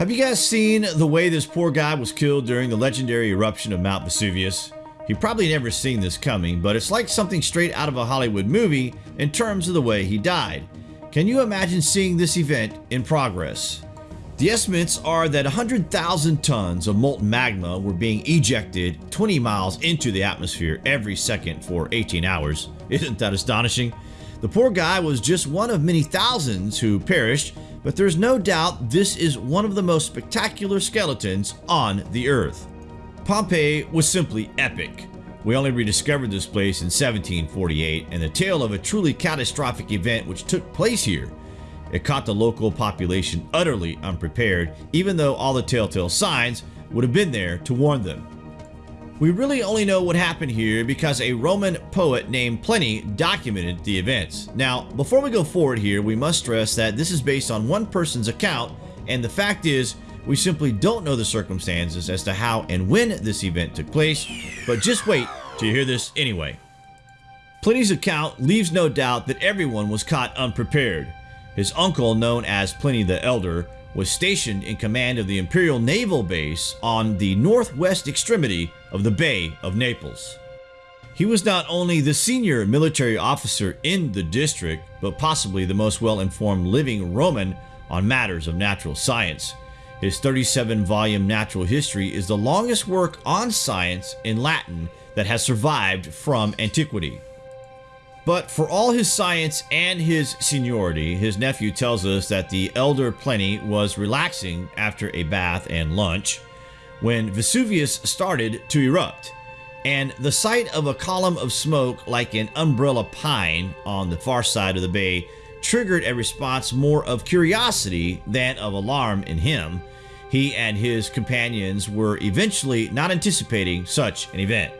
Have you guys seen the way this poor guy was killed during the legendary eruption of Mount Vesuvius? He probably never seen this coming, but it's like something straight out of a Hollywood movie in terms of the way he died. Can you imagine seeing this event in progress? The estimates are that 100,000 tons of molten magma were being ejected 20 miles into the atmosphere every second for 18 hours. Isn't that astonishing? The poor guy was just one of many thousands who perished, but there's no doubt this is one of the most spectacular skeletons on the Earth. Pompeii was simply epic. We only rediscovered this place in 1748 and the tale of a truly catastrophic event which took place here. It caught the local population utterly unprepared, even though all the telltale signs would have been there to warn them. We really only know what happened here because a Roman poet named Pliny documented the events. Now, before we go forward here, we must stress that this is based on one person's account, and the fact is, we simply don't know the circumstances as to how and when this event took place, but just wait to hear this anyway. Pliny's account leaves no doubt that everyone was caught unprepared. His uncle, known as Pliny the Elder, was stationed in command of the Imperial Naval Base on the northwest extremity of the Bay of Naples. He was not only the senior military officer in the district, but possibly the most well-informed living Roman on matters of natural science. His 37-volume Natural History is the longest work on science in Latin that has survived from antiquity. But for all his science and his seniority, his nephew tells us that the elder Pliny was relaxing after a bath and lunch when Vesuvius started to erupt, and the sight of a column of smoke like an umbrella pine on the far side of the bay triggered a response more of curiosity than of alarm in him. He and his companions were eventually not anticipating such an event.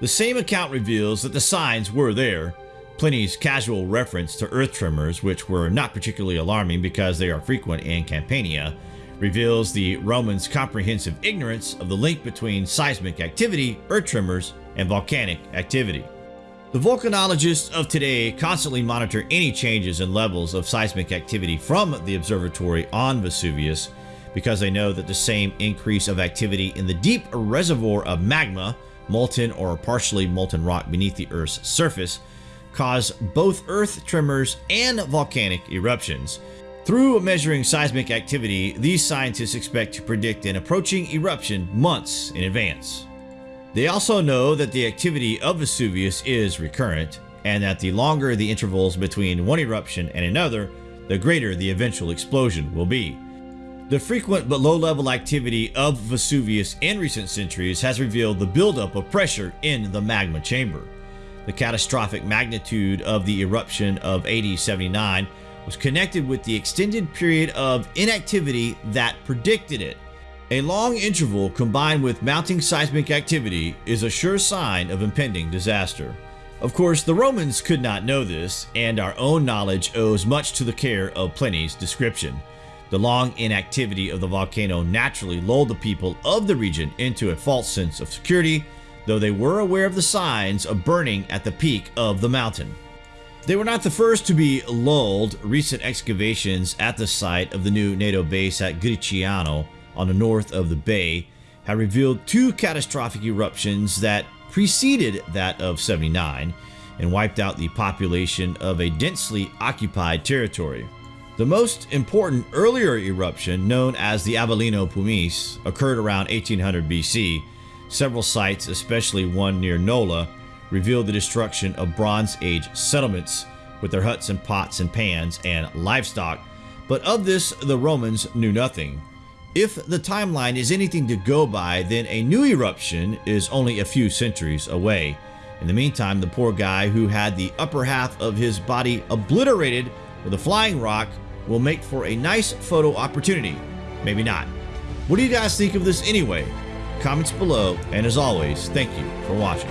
The same account reveals that the signs were there, Pliny's casual reference to earth tremors, which were not particularly alarming because they are frequent in Campania, reveals the Romans' comprehensive ignorance of the link between seismic activity, earth tremors, and volcanic activity. The volcanologists of today constantly monitor any changes in levels of seismic activity from the observatory on Vesuvius because they know that the same increase of activity in the deep reservoir of magma, molten or partially molten rock beneath the Earth's surface, cause both earth tremors and volcanic eruptions. Through measuring seismic activity, these scientists expect to predict an approaching eruption months in advance. They also know that the activity of Vesuvius is recurrent, and that the longer the intervals between one eruption and another, the greater the eventual explosion will be. The frequent but low-level activity of Vesuvius in recent centuries has revealed the buildup of pressure in the magma chamber. The catastrophic magnitude of the eruption of AD 79 was connected with the extended period of inactivity that predicted it. A long interval combined with mounting seismic activity is a sure sign of impending disaster. Of course, the Romans could not know this, and our own knowledge owes much to the care of Pliny's description. The long inactivity of the volcano naturally lulled the people of the region into a false sense of security though they were aware of the signs of burning at the peak of the mountain. They were not the first to be lulled. Recent excavations at the site of the new NATO base at Gricignano on the north of the bay have revealed two catastrophic eruptions that preceded that of 79 and wiped out the population of a densely occupied territory. The most important earlier eruption, known as the Avellino Pumice, occurred around 1800 BC Several sites, especially one near Nola, revealed the destruction of Bronze Age settlements with their huts and pots and pans and livestock, but of this the Romans knew nothing. If the timeline is anything to go by, then a new eruption is only a few centuries away. In the meantime, the poor guy who had the upper half of his body obliterated with a flying rock will make for a nice photo opportunity. Maybe not. What do you guys think of this anyway? comments below, and as always, thank you for watching.